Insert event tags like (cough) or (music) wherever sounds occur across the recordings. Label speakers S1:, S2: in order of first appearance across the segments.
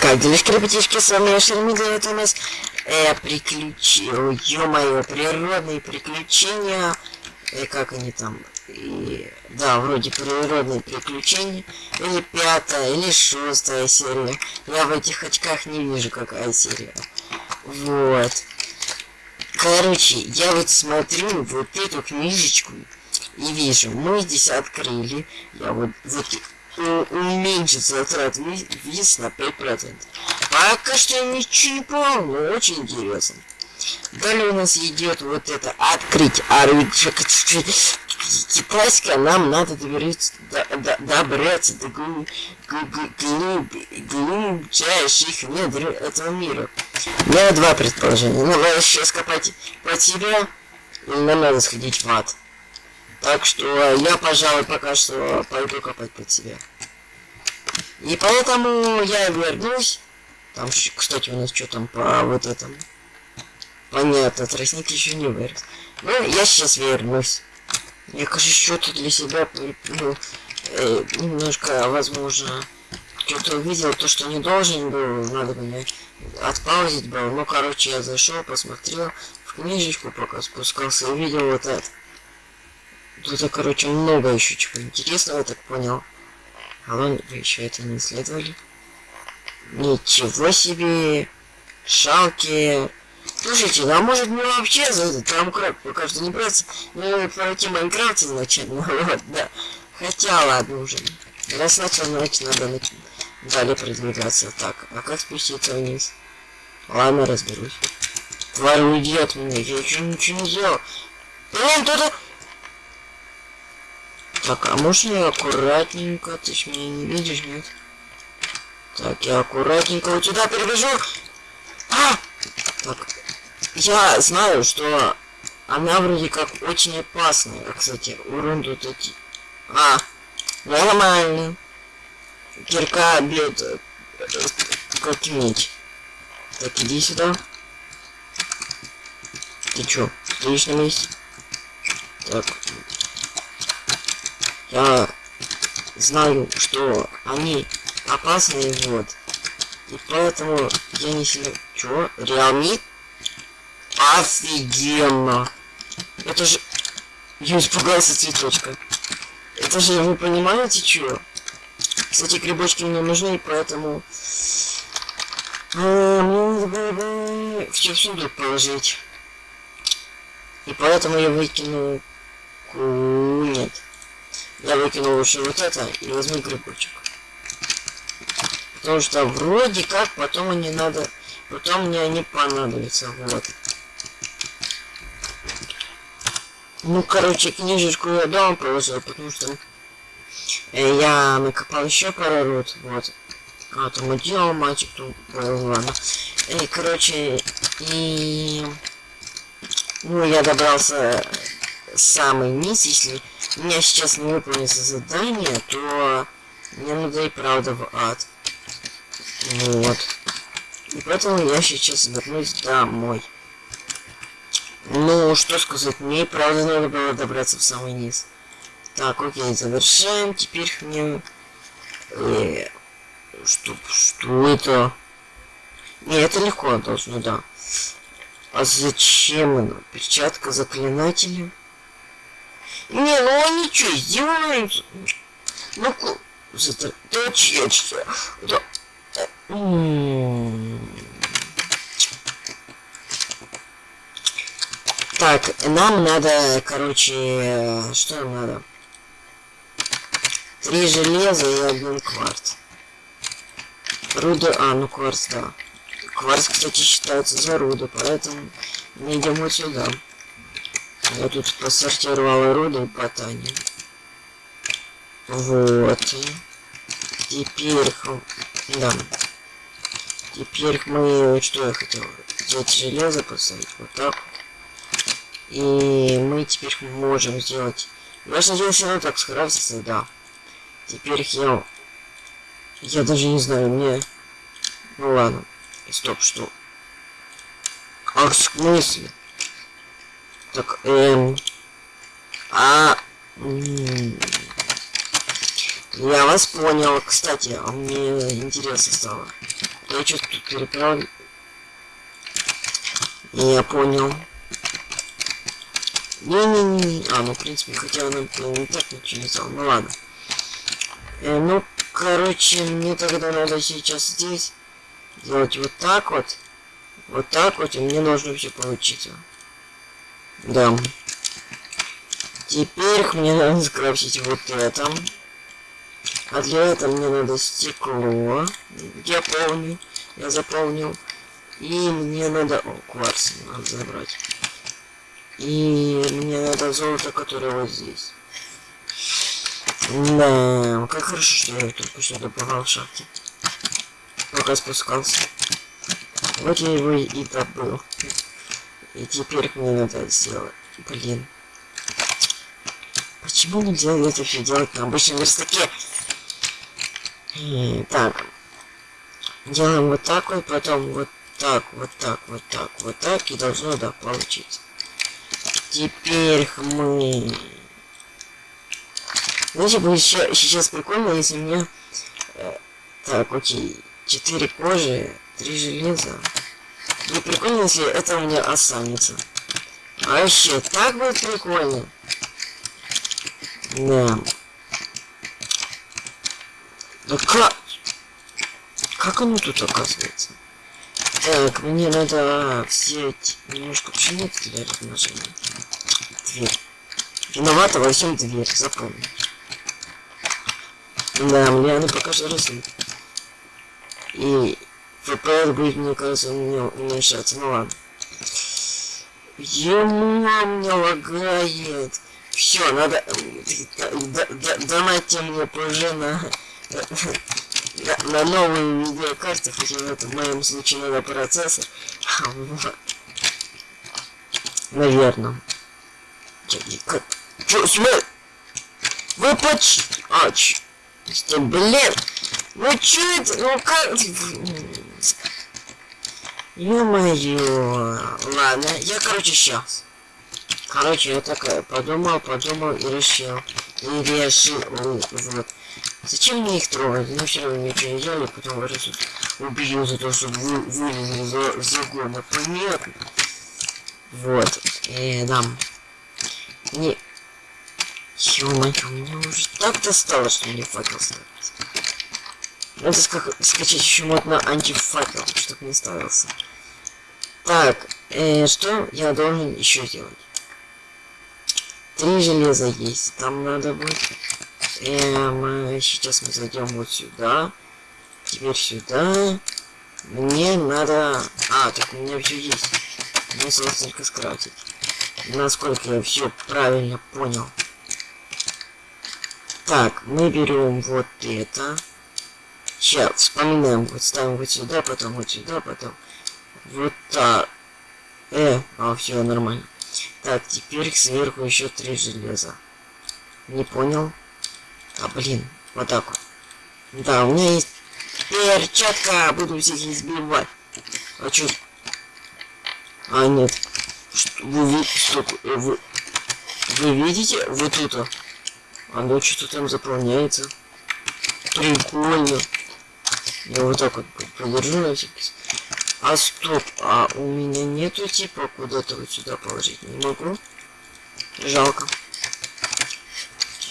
S1: Как делишки, ребятишки, с вами я Шермига, это у нас э, приключения, ё-моё, природные приключения, э, как они там, и, да, вроде природные приключения, или пятая, или шестая серия, я в этих очках не вижу, какая серия, вот. Короче, я вот смотрю вот эту книжечку, и вижу, мы здесь открыли, я вот, вот уменьшить затрат виз на 5%. Пока что я ничего не понял, но очень интересно. Далее у нас идет вот это открыть оружие китайское, нам надо добраться, до, до, добраться до глуб, глуб, глубчайших недр этого мира. Меня два предположения. Ну, надо сейчас копать по тебе, или нам надо сходить в ад. Так что я, пожалуй, пока что пойду копать под себя. И поэтому я вернусь. Там, кстати, у нас что там по вот этому. Понятно, тростник еще не вырос. Ну, я сейчас вернусь. Я, кажется, что-то для себя ну, э, немножко, возможно, что-то увидел, то, что не должен был, надо мне отпаузить было. Ну, короче, я зашел, посмотрел в книжечку, пока спускался, увидел вот это. Тут, короче, много еще чего интересного, так понял. А вы еще это не исследовали? Ничего себе! Шалки! Слушайте, ну, а может мне вообще за этот Трамкрак пока что не браться? Ну, пройти Майнкрафт изначально, (laughs) вот, да. Хотя, ладно уже. Раз начал, значит, надо далее продвигаться. Так, а как спуститься вниз? Ладно, разберусь. Тварь уйдет меня, я еще ничего не сделал. Блин, кто-то... Так, а можно аккуратненько? Ты ж меня не видишь, нет? Так, я аккуратненько вот сюда перебежу. А! Так, я знаю, что она вроде как очень опасная. А, кстати, урон тут эти... А, нормально. Кирка бьет как меч. Так, иди сюда. Ты чё, стоишь на месте? Так, я знаю, что они опасные, вот. И поэтому я не сильно... Чё? Реалми? Офигенно! Это же... Я испугался цветочка. Это же, вы понимаете, чё? Кстати, грибочки мне нужны, поэтому... А, мне надо бы все в сундук положить. И поэтому я выкину... Нет. Я выкину лучше вот это и возьму грибочек. Потому что вроде как потом они надо... Потом мне они понадобятся. Вот. Ну, короче, книжечку я дома положил, потому что э, я накопал еще пару рот. Вот. А, там уделал мальчик, тут ладно. И, короче, и... Ну, я добрался самый низ, если у меня сейчас не выполнится задание, то мне надо и правда в ад. Вот. И поэтому я сейчас вернусь домой. Ну, что сказать, мне и правда надо было добраться в самый низ. Так, окей, завершаем. Теперь мне... Э, что, что это? Не, это легко должно, да. А зачем она? Перчатка заклинателя? Не, ну они что, издеваются? Ну, заточечься. Да. Так, нам надо, короче, что нам надо? Три железа и один кварц. Руда, а, ну кварц, да. Кварц, кстати, считается за руду, поэтому мы идем вот сюда. Я тут посортировал руду по Тане. Вот. Теперь... Да. Теперь мы... Что я хотел? Взять железо, поставить вот так И мы теперь можем сделать... Можно делать все равно так скрафтиться, да. Теперь я... Я даже не знаю, мне... Ну ладно. Стоп, что? А в смысле? Так, эм... А... Я вас понял. Кстати, а мне интересно стало. Я что-то тут переправлю. Я понял. Не-не-не. А, ну, в принципе, хотя она не так ничего не стал. Ну, ладно. Э, ну, короче, мне тогда надо сейчас здесь делать вот так вот. Вот так вот, и мне должно все получиться. Да. Теперь мне надо скрафтить вот это. А для этого мне надо стекло. Я помню. Я заполнил. И мне надо... О, кварц надо забрать. И мне надо золото, которое вот здесь. Да, как хорошо, что я только что добывал в шахте. Пока спускался. Вот я его и добыл. И теперь мне надо сделать. Блин. Почему нельзя это все делать на обычном верстаке? Так. Делаем вот так вот, потом вот так, вот так, вот так, вот так, и должно, да, получиться. Теперь мы... Знаете, будет сейчас прикольно, если меня... Э, так, окей. Четыре кожи, три железа. Будет прикольно, если это у меня останется. А еще так будет прикольно. Да. Да как? Как оно тут оказывается? Так, мне надо взять немножко пшеницы для размножения. Дверь. Виновата во всем дверь, запомни. Да, мне она пока что растет. И ФПР будет, мне кажется, у меня уменьшаться. Ну ладно. Ему меня лагает. Все, надо... Донайте мне позже на... На, на новые видеокарты, хотя в этом в моем случае надо процессор. Наверное. Чё, смотри! Вы почти... А, ч... Блин! Ну чё это? Ну как... Ё-моё. Ладно, я, короче, сейчас. Короче, я такая подумал, подумал и решил. И решил, вот. Зачем мне их трогать? Они все равно ничего не делали, потом раз убью за то, что вы вылезли за загона. Понятно? Вот. Э, дам. Не... Ё-моё, меня уже так достало, что мне факел ставить. Надо ска скачать еще мод на антифакел, чтобы не ставился. Так, э, что я должен еще сделать? Три железа есть. Там надо будет... Эм, сейчас мы зайдем вот сюда. Теперь сюда. Мне надо... А, так у меня все есть. Мне осталось только скрафтить. Насколько я все правильно понял. Так, мы берем вот это. Сейчас, вспоминаем. Вот ставим вот сюда, потом вот сюда, потом вот так. Э, а, все нормально. Так, теперь сверху еще три железа. Не понял. А, блин, вот так вот. Да, у меня есть перчатка, буду всех избивать. А чё? А, нет. Что, вы, видите, что, вы, вы видите? Вот это. Оно что-то там заполняется. Прикольно. Я вот так вот подержу на всякий А стоп, а у меня нету типа куда-то вот сюда положить не могу. Жалко.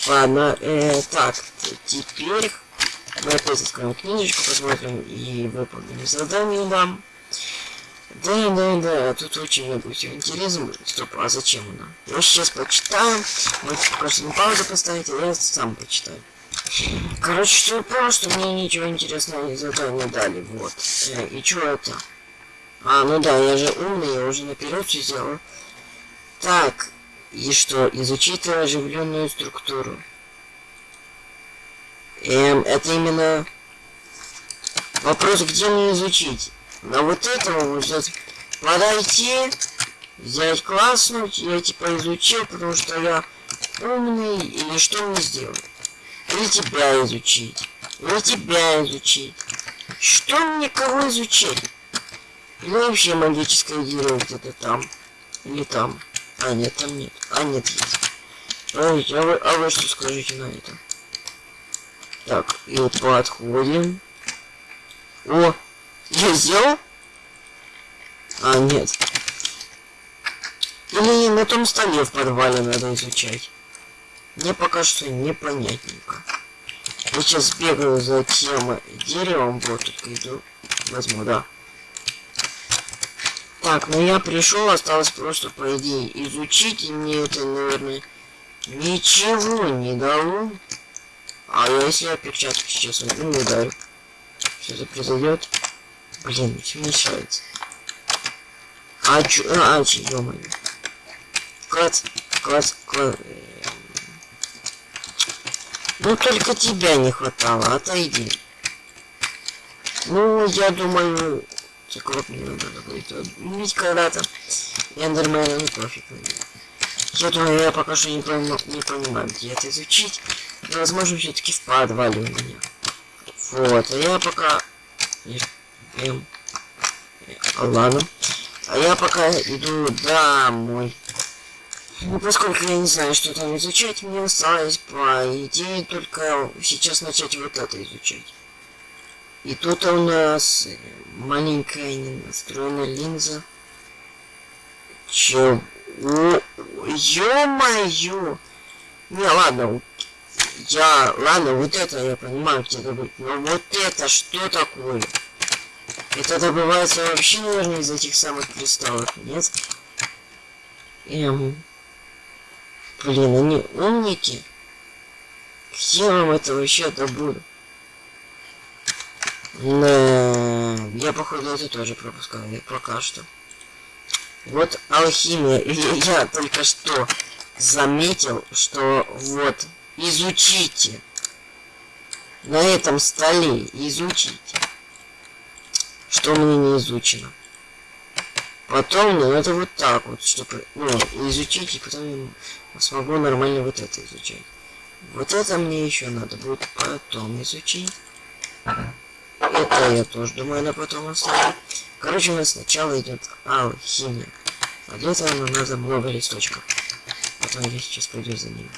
S1: Ладно, э, так, теперь мы опять откроем книжечку, посмотрим и выполним задание дам. Да, да, да, тут очень много всего интересного. Стоп, а зачем она? Я сейчас почитаю. Можете просто на паузу поставить, а я сам почитаю. Короче, что просто мне ничего интересного не задание дали, вот. Э, и что это? А, ну да, я же умный, я уже наперед все сделал. Так, и что? Изучить оживленную структуру. Эм, это именно... Вопрос, где мне изучить? На вот этого взять, подойти, взять класснуть, я типа изучил, потому что я умный, или что мне сделать? Или тебя изучить, или тебя изучить. Что мне кого изучить? Или вообще магическое дерево где-то там, или там. А, нет, там нет. А, нет, есть. Подождите, а вы, а вы что скажете на это? Так, и подходим. О, Я сделал? А, нет. Или на том столе в подвале надо изучать. Мне пока что непонятненько. Я сейчас бегаю за тем деревом, вот только иду. Возьму, да. Так, ну я пришел, осталось просто, по идее, изучить, и мне это, наверное, ничего не дало. А если я перчатку сейчас возьму и ударю? Что это произойдет? Блин, все мешается. А чё, а, чё, ё -моё. Клац, клац, клац. Ну только тебя не хватало, отойди. Ну, я думаю, такого мне надо будет убить когда-то. Эндермена, ну пофиг на него. Я думаю, я пока что не, пойму, не понимаю, где это изучить. Но, возможно, все-таки в подвале у меня. Вот, а я пока... Эм... Ладно. А я пока иду домой. Поскольку я не знаю, что там изучать, мне осталось, по идее, только сейчас начать вот это изучать. И тут у нас маленькая ненастроенная линза. Чего? Ё-моё! Не, ладно, я, ладно, вот это я понимаю, где будет, но вот это что такое? Это добывается вообще, наверное, из этих самых кристаллов, нет? Эм... Блин, они умники. Где вам это вообще добуду? Да, я походу это тоже пропускаю, пока что. Вот алхимия. Я только что заметил, что вот, изучите. На этом столе изучите. Что мне не изучено. Потом, ну, это вот так вот, чтобы, ну, изучить, и потом смогу нормально вот это изучать. Вот это мне еще надо будет потом изучить. Это я тоже думаю на потом оставлю. Короче, у нас сначала идет алхимия. А для этого нам надо много листочков. Потом я сейчас пойду за ними.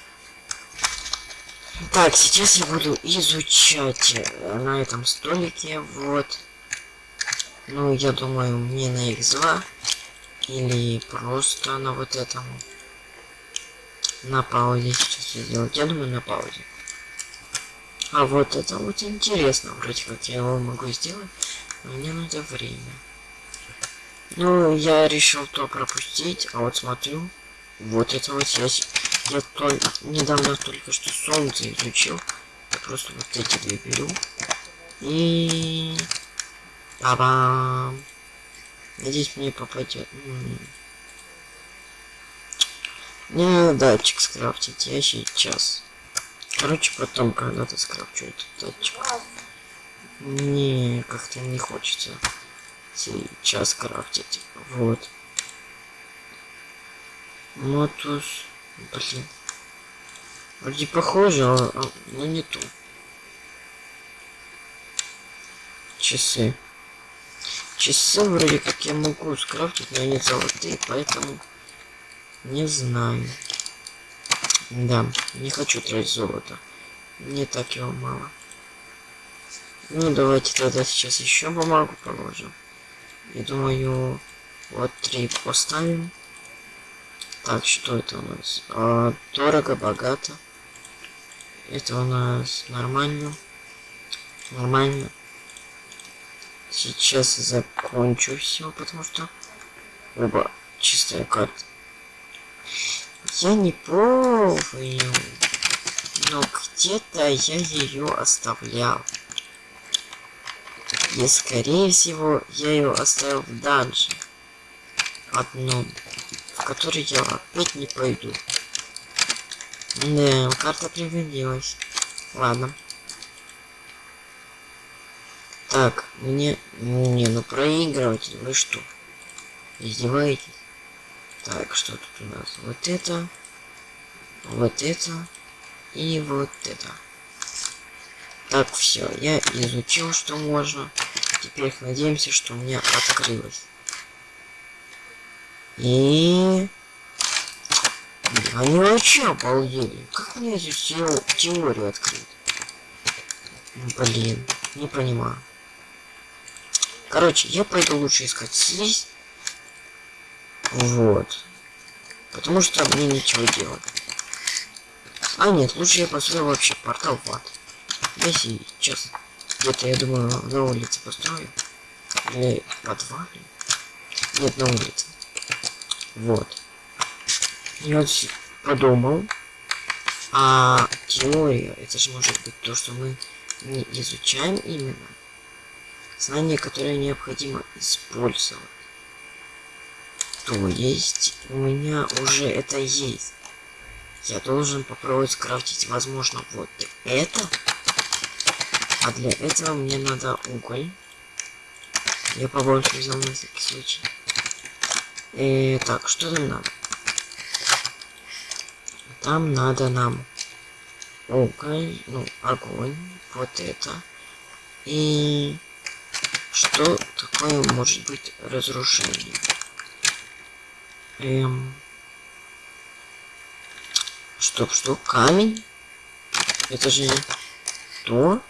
S1: Так, сейчас я буду изучать э, на этом столике, вот. Ну, я думаю, мне на X2 или просто на вот этом. На паузе сейчас я сделать. Я думаю, на паузе. А вот это вот интересно, вроде как я его могу сделать, но мне надо время. Ну, я решил то пропустить, а вот смотрю, вот это вот я, я только недавно только что солнце изучил. Я просто вот эти две беру. И... Ба-бам! Надеюсь, мне попадет. Мне надо датчик скрафтить, я сейчас. Короче, потом когда-то скрафчу этот датчик. Не, как-то не хочется сейчас крафтить. Вот. Мотус. Блин. Вроде похоже, а, а, но не то. Часы. Часы вроде как я могу скрафтить, но они золотые, поэтому не знаю. Да, не хочу тратить золото. Мне так его мало. Ну, давайте тогда сейчас еще бумагу положим. И думаю, вот три поставим. Так, что это у нас? А, дорого, богато. Это у нас нормально. Нормально. Сейчас закончу все, потому что... Оба, чистая карта. Я не помню, но где-то я ее оставлял. И скорее всего я ее оставил в данже. Одном, в который я опять не пойду. Да, карта пригодилась. Ладно. Так, мне... Не, ну проигрыватель, вы что? Издеваетесь? Так, что тут у нас? Вот это, вот это и вот это. Так, все, я изучил, что можно. Теперь надеемся, что у меня открылось. И... Они вообще обалдели. Как мне здесь теорию открыть? Блин, не понимаю. Короче, я пойду лучше искать слизь. Вот. Потому что мне нечего делать. А нет, лучше я построю вообще портал в ад. Я сейчас где-то, я думаю, на улице построю. Или в подвале. Нет, на улице. Вот. Я вот подумал. А теория, это же может быть то, что мы не изучаем именно. Знания, которые необходимо использовать. То есть, у меня уже это есть. Я должен попробовать скрафтить, возможно, вот это. А для этого мне надо уголь. Я побольше взял на всякий случай. И, так, что нам надо? Там надо нам уголь, ну, огонь, вот это. И что такое может быть разрушение? Эм... Стоп, что? Камень? Это же то?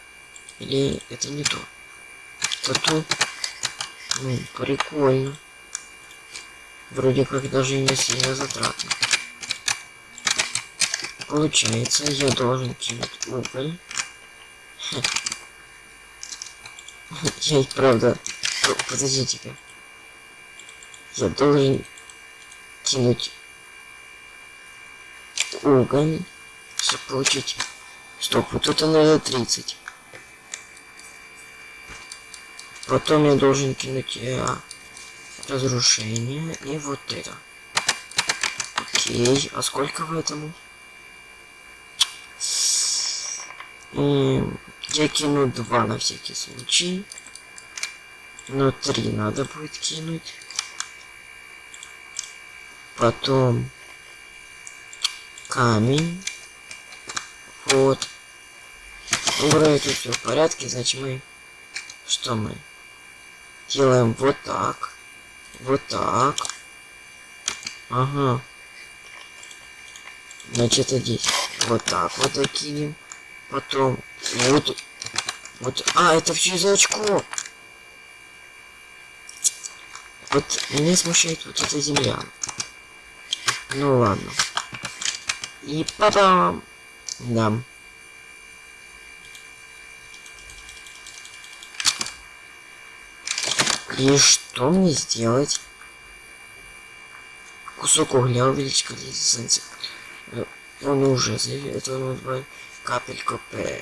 S1: Или это не то? Это то? Ну, прикольно. Вроде как даже не сильно затратно. Получается, я должен кинуть уголь. Я правда... Подождите-ка. Я должен кинуть уголь, чтобы получить... Стоп, вот это надо 30. Потом я должен кинуть э, разрушение и вот это. Окей, а сколько в этом? И я кину два на всякий случай. Но три надо будет кинуть. Потом камень. Вот. Ну, вроде тут все в порядке, значит мы... Что мы? Делаем вот так. Вот так. Ага. Значит, здесь вот так вот закинем. Потом вот... Вот... А, это все из очков. Вот меня смущает вот эта земля. Ну ладно. И потом... Да. И что мне сделать? Кусок угля увеличить количество Он уже это капелька П.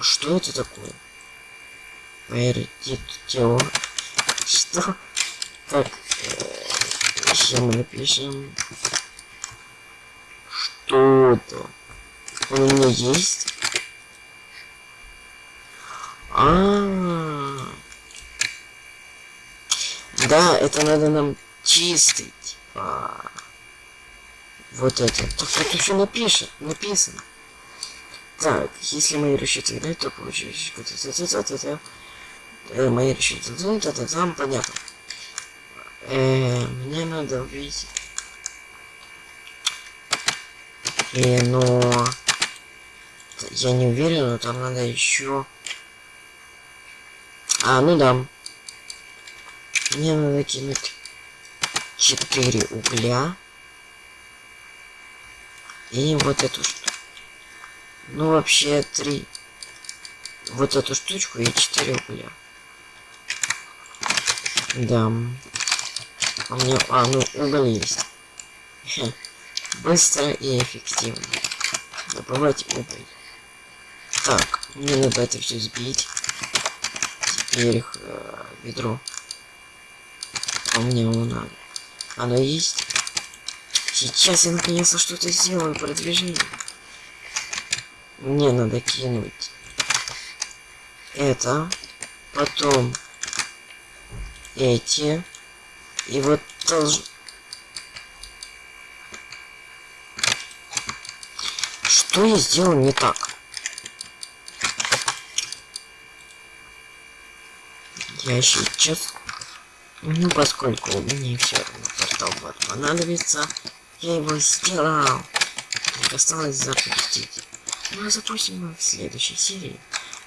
S1: Что это такое? Пердитё. Что? Так, сейчас мы напишем что-то. Он у меня есть? А, -а, а Да, это надо нам чистить. А, вот это. Так это еще напишет, написано. Так, если мои расчеты играют, то получилось мои расчеты там понятно. Э, мне надо увидеть И, но... Я не уверен, но там надо еще... А, ну да. Мне надо кинуть 4 угля. И вот эту штуку. Ну, вообще, 3. Вот эту штучку и 4 угля. Да. У меня... А, ну, уголь есть. (laughs) Быстро и эффективно. Добывать уголь. Так, мне надо это все сбить. Теперь э, ведро. А мне его надо. Оно есть. Сейчас я наконец-то что-то сделаю продвижение. Мне надо кинуть это. Потом эти. И вот тоже Что я сделал не так? Я сейчас... Ну, поскольку мне все равно портал вот понадобится, я его сделал. Так осталось запустить. Ну, а запустим в следующей серии.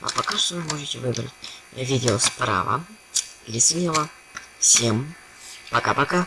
S1: А пока что вы можете выбрать видео справа. или слева. Всем пока-пока.